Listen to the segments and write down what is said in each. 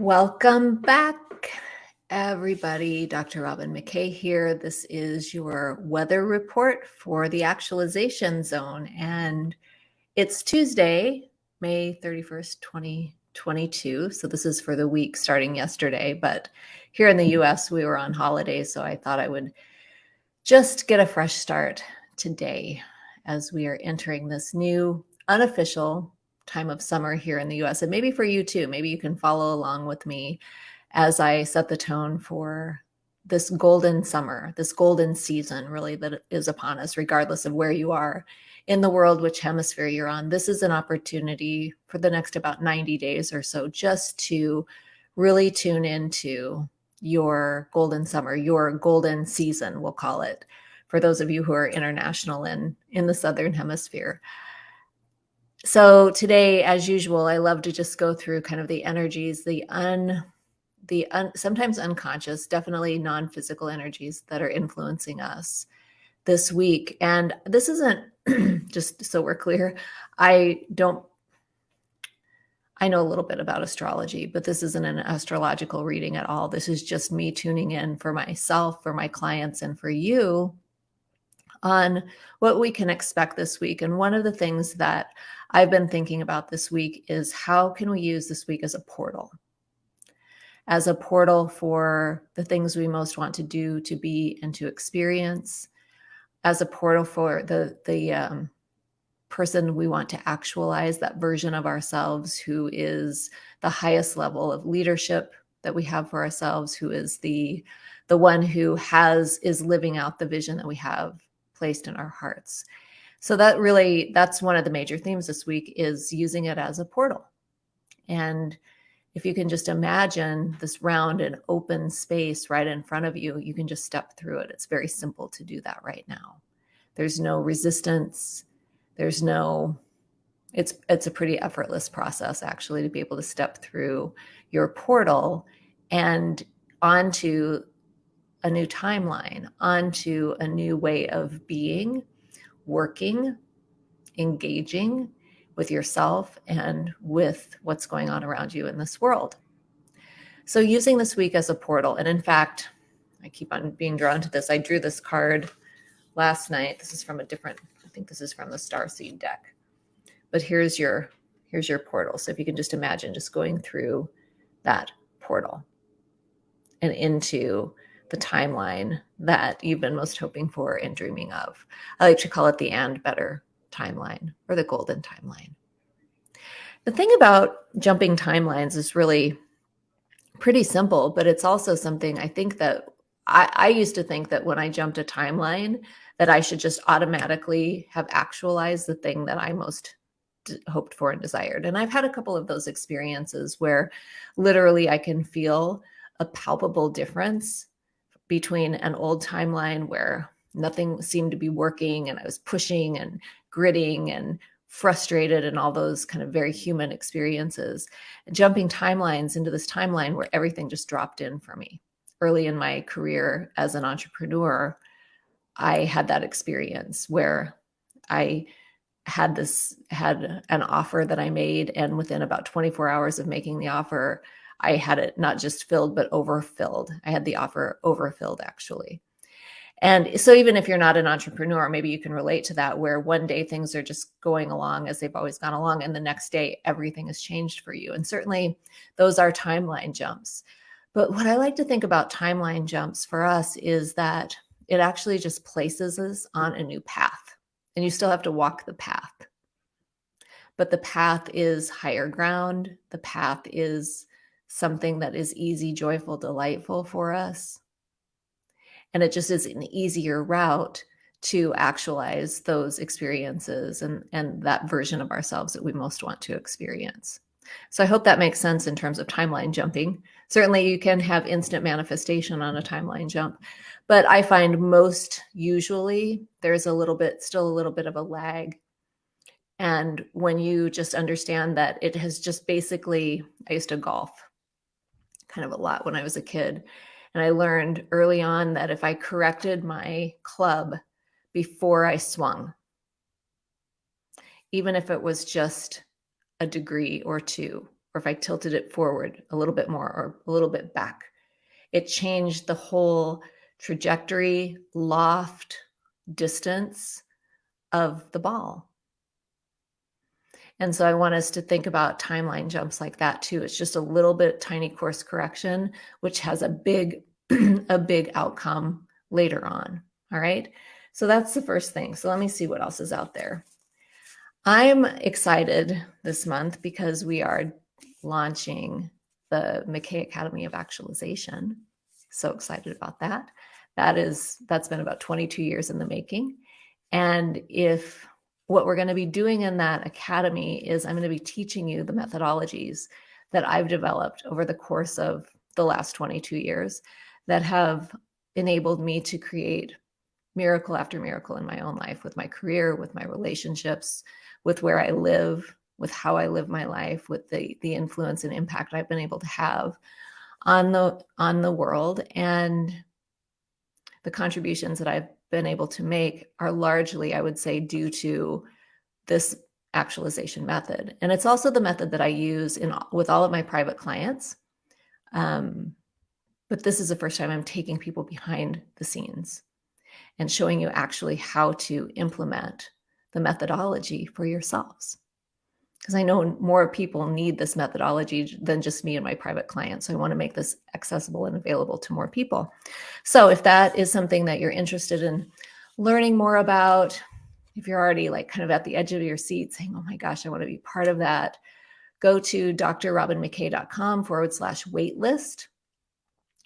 Welcome back, everybody. Dr. Robin McKay here. This is your weather report for the actualization zone. And it's Tuesday, May 31st, 2022. So this is for the week starting yesterday. But here in the US, we were on holiday. So I thought I would just get a fresh start today as we are entering this new unofficial time of summer here in the US. And maybe for you too, maybe you can follow along with me as I set the tone for this golden summer, this golden season really that is upon us, regardless of where you are in the world, which hemisphere you're on. This is an opportunity for the next about 90 days or so just to really tune into your golden summer, your golden season, we'll call it, for those of you who are international in, in the Southern Hemisphere. So today, as usual, I love to just go through kind of the energies, the un, the un, sometimes unconscious, definitely non-physical energies that are influencing us this week. And this isn't just so we're clear. I don't. I know a little bit about astrology, but this isn't an astrological reading at all. This is just me tuning in for myself, for my clients, and for you on what we can expect this week. And one of the things that I've been thinking about this week is how can we use this week as a portal? As a portal for the things we most want to do, to be, and to experience, as a portal for the, the um, person we want to actualize, that version of ourselves who is the highest level of leadership that we have for ourselves, who is the the one who has is living out the vision that we have placed in our hearts. So that really, that's one of the major themes this week is using it as a portal. And if you can just imagine this round and open space right in front of you, you can just step through it. It's very simple to do that right now. There's no resistance. There's no, it's, it's a pretty effortless process actually to be able to step through your portal and onto a new timeline, onto a new way of being working, engaging with yourself and with what's going on around you in this world. So using this week as a portal, and in fact, I keep on being drawn to this. I drew this card last night. This is from a different, I think this is from the Star Seed deck. But here's your here's your portal. So if you can just imagine just going through that portal and into the timeline that you've been most hoping for and dreaming of. I like to call it the and better timeline or the golden timeline. The thing about jumping timelines is really pretty simple, but it's also something I think that I, I used to think that when I jumped a timeline, that I should just automatically have actualized the thing that I most hoped for and desired. And I've had a couple of those experiences where literally I can feel a palpable difference between an old timeline where nothing seemed to be working and I was pushing and gritting and frustrated and all those kind of very human experiences, jumping timelines into this timeline where everything just dropped in for me. Early in my career as an entrepreneur, I had that experience where I had this had an offer that I made and within about 24 hours of making the offer I had it not just filled, but overfilled. I had the offer overfilled actually. And so even if you're not an entrepreneur, maybe you can relate to that where one day things are just going along as they've always gone along and the next day everything has changed for you. And certainly those are timeline jumps. But what I like to think about timeline jumps for us is that it actually just places us on a new path and you still have to walk the path. But the path is higher ground. The path is something that is easy, joyful, delightful for us. And it just is an easier route to actualize those experiences and, and that version of ourselves that we most want to experience. So I hope that makes sense in terms of timeline jumping. Certainly you can have instant manifestation on a timeline jump, but I find most usually there's a little bit, still a little bit of a lag. And when you just understand that it has just basically, I used to golf kind of a lot when I was a kid. And I learned early on that if I corrected my club before I swung, even if it was just a degree or two, or if I tilted it forward a little bit more or a little bit back. It changed the whole trajectory, loft, distance of the ball. And so I want us to think about timeline jumps like that too. It's just a little bit tiny course correction, which has a big, a big outcome later on. All right. So that's the first thing. So let me see what else is out there. I'm excited this month because we are launching the McKay Academy of Actualization. So excited about that. That is, that's been about 22 years in the making. And if what we're going to be doing in that academy is I'm going to be teaching you the methodologies that I've developed over the course of the last 22 years that have enabled me to create miracle after miracle in my own life with my career, with my relationships, with where I live, with how I live my life, with the the influence and impact I've been able to have on the on the world and the contributions that I've been able to make are largely, I would say, due to this actualization method. And it's also the method that I use in with all of my private clients. Um, but this is the first time I'm taking people behind the scenes and showing you actually how to implement the methodology for yourselves. Because I know more people need this methodology than just me and my private clients. So I want to make this accessible and available to more people. So if that is something that you're interested in learning more about, if you're already like kind of at the edge of your seat saying, oh my gosh, I want to be part of that, go to drrobinmckay.com forward slash waitlist.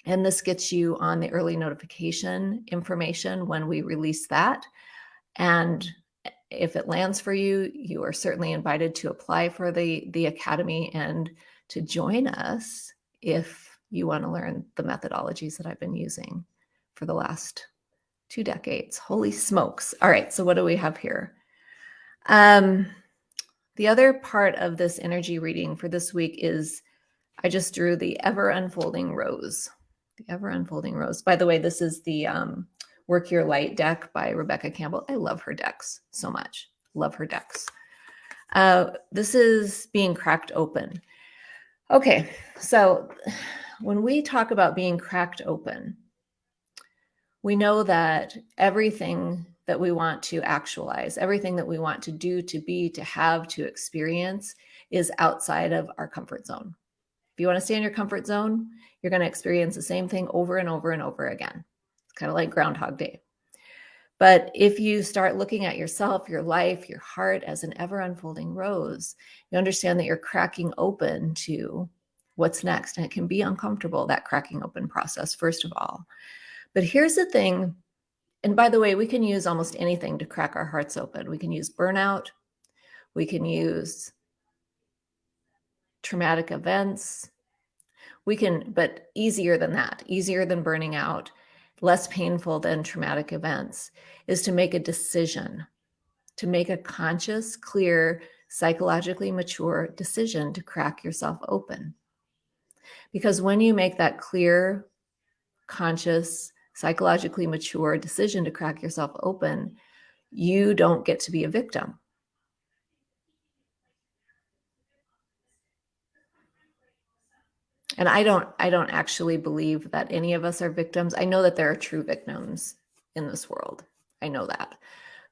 And this gets you on the early notification information when we release that. And if it lands for you, you are certainly invited to apply for the, the Academy and to join us if you want to learn the methodologies that I've been using for the last two decades. Holy smokes. All right, so what do we have here? Um, the other part of this energy reading for this week is I just drew the ever unfolding rose the ever unfolding rose. By the way, this is the um, Work Your Light deck by Rebecca Campbell. I love her decks so much. Love her decks. Uh, this is being cracked open. Okay, so when we talk about being cracked open, we know that everything that we want to actualize, everything that we want to do, to be, to have, to experience is outside of our comfort zone. If you want to stay in your comfort zone, you're going to experience the same thing over and over and over again. It's kind of like Groundhog Day. But if you start looking at yourself, your life, your heart as an ever unfolding rose, you understand that you're cracking open to what's next. And it can be uncomfortable, that cracking open process, first of all. But here's the thing. And by the way, we can use almost anything to crack our hearts open. We can use burnout. We can use traumatic events. We can, but easier than that, easier than burning out, less painful than traumatic events, is to make a decision, to make a conscious, clear, psychologically mature decision to crack yourself open. Because when you make that clear, conscious, psychologically mature decision to crack yourself open, you don't get to be a victim. And i don't i don't actually believe that any of us are victims. I know that there are true victims in this world. I know that.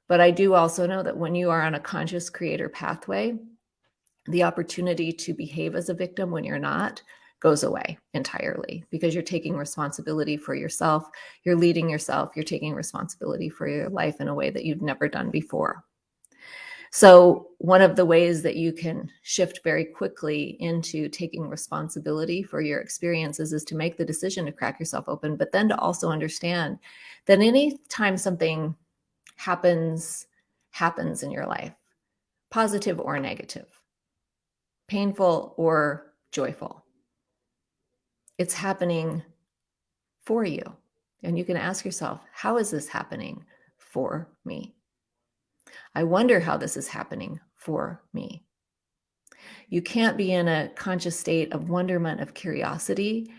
But i do also know that when you are on a conscious creator pathway the opportunity to behave as a victim when you're not goes away entirely because you're taking responsibility for yourself. You're leading yourself. You're taking responsibility for your life in a way that you've never done before so one of the ways that you can shift very quickly into taking responsibility for your experiences is to make the decision to crack yourself open, but then to also understand that anytime something happens, happens in your life, positive or negative, painful or joyful, it's happening for you. And you can ask yourself, how is this happening for me? I wonder how this is happening for me. You can't be in a conscious state of wonderment, of curiosity,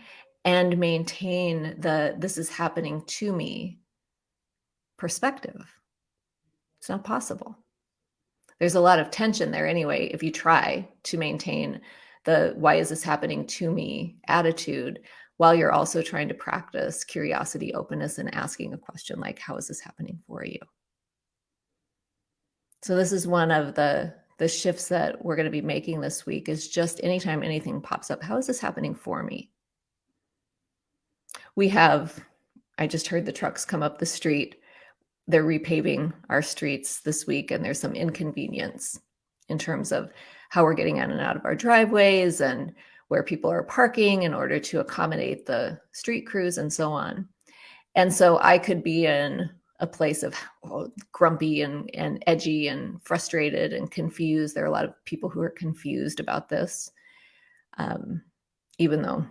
and maintain the this is happening to me perspective. It's not possible. There's a lot of tension there anyway, if you try to maintain the why is this happening to me attitude while you're also trying to practice curiosity, openness, and asking a question like, how is this happening for you? So this is one of the the shifts that we're going to be making this week is just anytime anything pops up, how is this happening for me? We have, I just heard the trucks come up the street. They're repaving our streets this week, and there's some inconvenience in terms of how we're getting in and out of our driveways and where people are parking in order to accommodate the street crews and so on. And so I could be in a place of grumpy and, and edgy and frustrated and confused. There are a lot of people who are confused about this, um, even though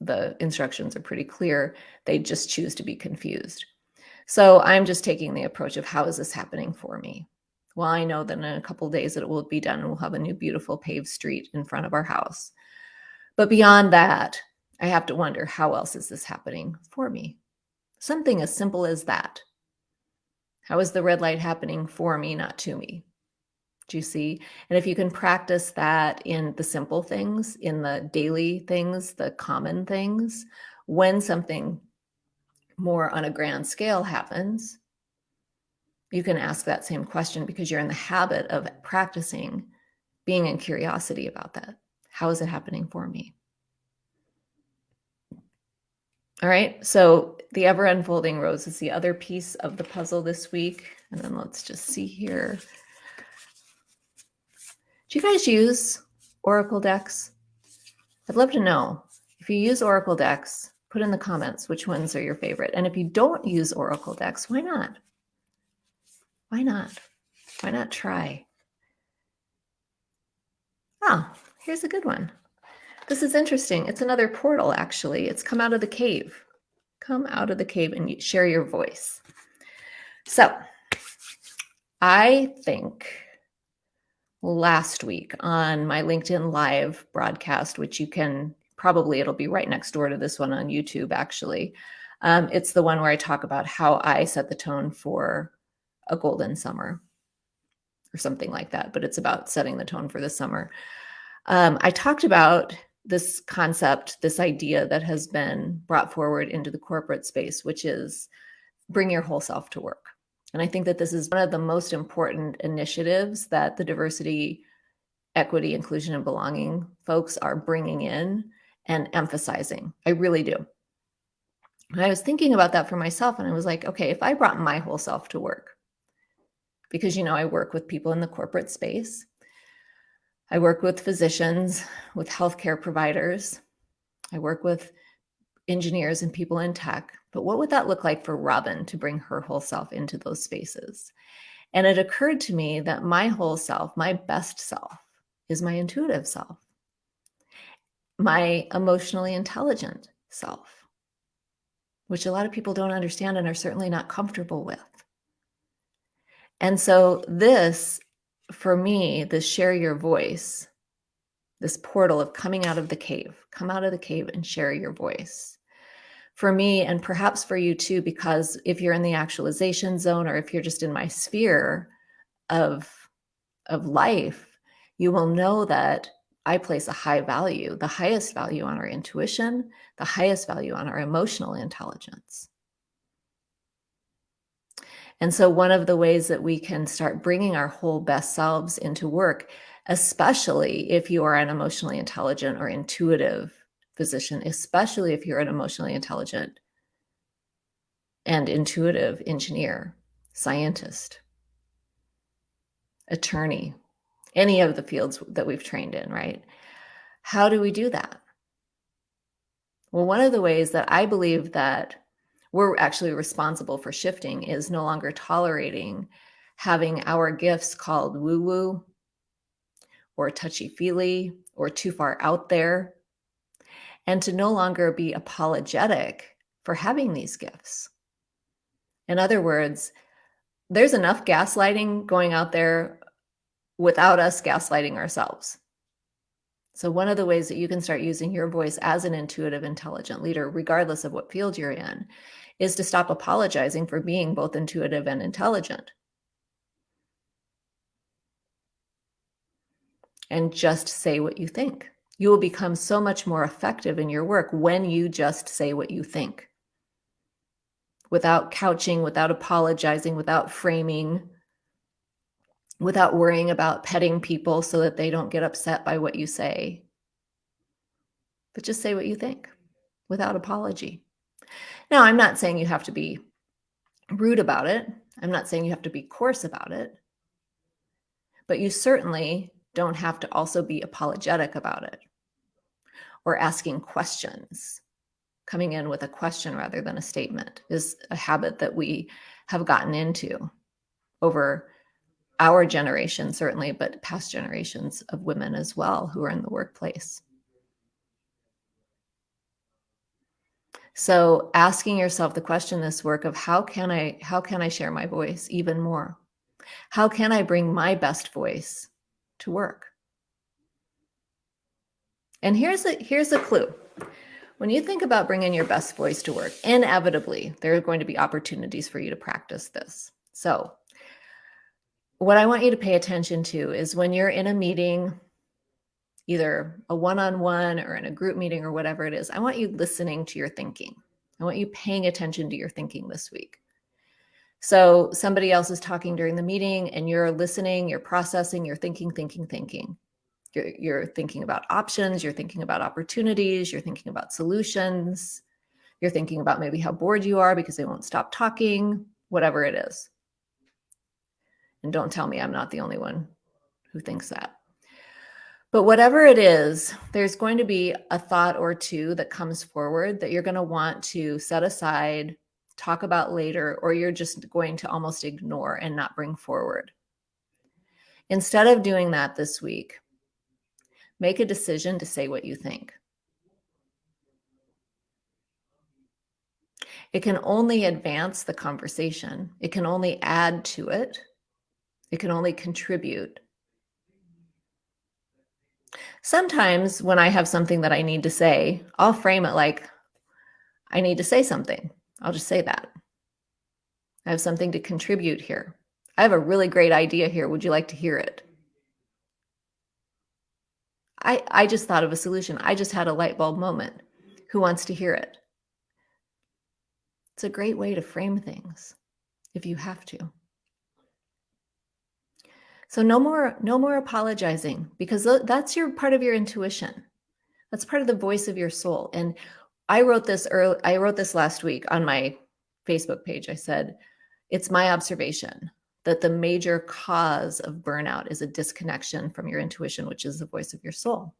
the instructions are pretty clear, they just choose to be confused. So I'm just taking the approach of how is this happening for me? Well, I know that in a couple days it will be done and we'll have a new beautiful paved street in front of our house. But beyond that, I have to wonder how else is this happening for me? Something as simple as that. How is the red light happening for me, not to me? Do you see? And if you can practice that in the simple things, in the daily things, the common things, when something more on a grand scale happens, you can ask that same question because you're in the habit of practicing being in curiosity about that. How is it happening for me? All right, so the ever unfolding rose is the other piece of the puzzle this week. And then let's just see here. Do you guys use Oracle decks? I'd love to know. If you use Oracle decks, put in the comments which ones are your favorite. And if you don't use Oracle decks, why not? Why not? Why not try? Ah, here's a good one. This is interesting. It's another portal, actually. It's come out of the cave. Come out of the cave and share your voice. So, I think last week on my LinkedIn Live broadcast, which you can probably, it'll be right next door to this one on YouTube, actually. Um, it's the one where I talk about how I set the tone for a golden summer or something like that, but it's about setting the tone for the summer. Um, I talked about this concept, this idea that has been brought forward into the corporate space, which is bring your whole self to work. And I think that this is one of the most important initiatives that the diversity, equity, inclusion, and belonging folks are bringing in and emphasizing. I really do. And I was thinking about that for myself, and I was like, okay, if I brought my whole self to work, because, you know, I work with people in the corporate space, I work with physicians, with healthcare providers, I work with engineers and people in tech. But what would that look like for Robin to bring her whole self into those spaces? And it occurred to me that my whole self, my best self, is my intuitive self, my emotionally intelligent self, which a lot of people don't understand and are certainly not comfortable with. And so, this for me, this share your voice, this portal of coming out of the cave, come out of the cave and share your voice. For me, and perhaps for you too, because if you're in the actualization zone or if you're just in my sphere of, of life, you will know that I place a high value, the highest value on our intuition, the highest value on our emotional intelligence. And so, one of the ways that we can start bringing our whole best selves into work, especially if you are an emotionally intelligent or intuitive physician, especially if you're an emotionally intelligent and intuitive engineer, scientist, attorney, any of the fields that we've trained in, right? How do we do that? Well, one of the ways that I believe that we're actually responsible for shifting is no longer tolerating having our gifts called woo woo or touchy feely or too far out there, and to no longer be apologetic for having these gifts. In other words, there's enough gaslighting going out there without us gaslighting ourselves. So, one of the ways that you can start using your voice as an intuitive, intelligent leader, regardless of what field you're in, is to stop apologizing for being both intuitive and intelligent. and just say what you think. You will become so much more effective in your work when you just say what you think without couching, without apologizing, without framing, without worrying about petting people so that they don't get upset by what you say. But just say what you think without apology. Now, I'm not saying you have to be rude about it. I'm not saying you have to be coarse about it. But you certainly don't have to also be apologetic about it or asking questions. Coming in with a question rather than a statement is a habit that we have gotten into over our generation, certainly, but past generations of women as well who are in the workplace. So asking yourself the question this work of how can I how can I share my voice even more? How can I bring my best voice to work? And here's a here's a clue. When you think about bringing your best voice to work, inevitably there are going to be opportunities for you to practice this. So, what I want you to pay attention to is when you're in a meeting, either a one-on-one or in a group meeting or whatever it is, I want you listening to your thinking. I want you paying attention to your thinking this week. So somebody else is talking during the meeting and you're listening, you're processing, you're thinking, thinking, thinking. You're, you're thinking about options, you're thinking about opportunities, you're thinking about solutions, you're thinking about maybe how bored you are because they won't stop talking, whatever it is. And don't tell me I'm not the only one who thinks that. But whatever it is, there's going to be a thought or two that comes forward that you're going to want to set aside, talk about later, or you're just going to almost ignore and not bring forward. Instead of doing that this week, make a decision to say what you think. It can only advance the conversation. It can only add to it. It can only contribute Sometimes when I have something that I need to say, I'll frame it like, I need to say something. I'll just say that. I have something to contribute here. I have a really great idea here. Would you like to hear it? I, I just thought of a solution. I just had a light bulb moment. Who wants to hear it? It's a great way to frame things if you have to. So no more, no more apologizing because that's your part of your intuition. That's part of the voice of your soul. And I wrote this early, I wrote this last week on my Facebook page. I said, it's my observation that the major cause of burnout is a disconnection from your intuition, which is the voice of your soul.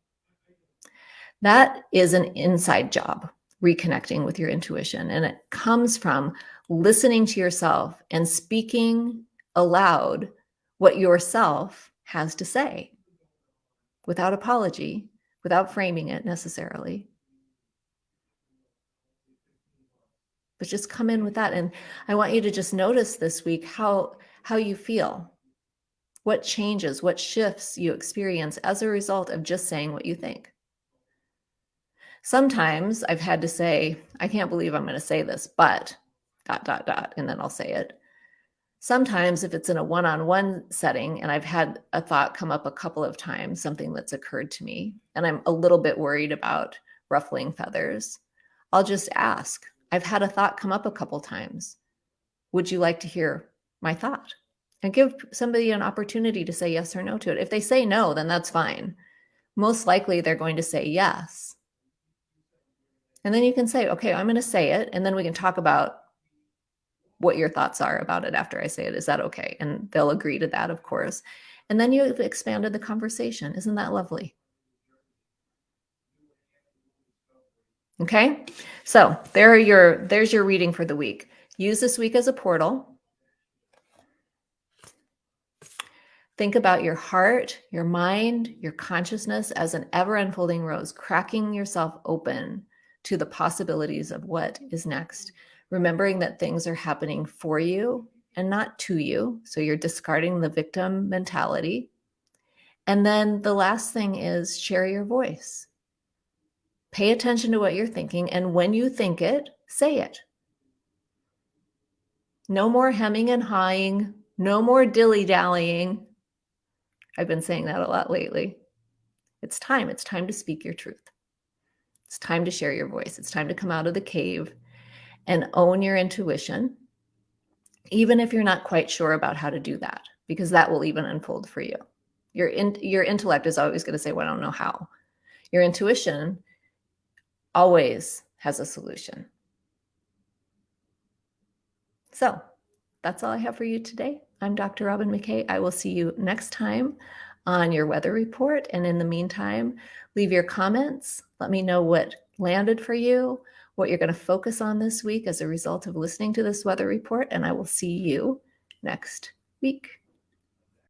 That is an inside job, reconnecting with your intuition. And it comes from listening to yourself and speaking aloud what yourself has to say without apology, without framing it necessarily. But just come in with that. And I want you to just notice this week how, how you feel, what changes, what shifts you experience as a result of just saying what you think. Sometimes I've had to say, I can't believe I'm going to say this, but dot, dot, dot, and then I'll say it. Sometimes if it's in a one-on-one setting and I've had a thought come up a couple of times, something that's occurred to me, and I'm a little bit worried about ruffling feathers, I'll just ask. I've had a thought come up a couple times. Would you like to hear my thought? And give somebody an opportunity to say yes or no to it. If they say no, then that's fine. Most likely they're going to say yes. And then you can say, okay, I'm going to say it. And then we can talk about what your thoughts are about it after I say it. Is that okay? And they'll agree to that, of course. And then you've expanded the conversation. Isn't that lovely? Okay, so there are your there's your reading for the week. Use this week as a portal. Think about your heart, your mind, your consciousness as an ever unfolding rose, cracking yourself open to the possibilities of what is next remembering that things are happening for you and not to you. So you're discarding the victim mentality. And then the last thing is share your voice. Pay attention to what you're thinking. And when you think it, say it. No more hemming and hawing. No more dilly dallying. I've been saying that a lot lately. It's time. It's time to speak your truth. It's time to share your voice. It's time to come out of the cave and own your intuition, even if you're not quite sure about how to do that, because that will even unfold for you. Your, in, your intellect is always going to say, Well, I don't know how. Your intuition always has a solution. So that's all I have for you today. I'm Dr. Robin McKay. I will see you next time on your weather report. And in the meantime, leave your comments. Let me know what landed for you, what you're going to focus on this week as a result of listening to this weather report. And I will see you next week.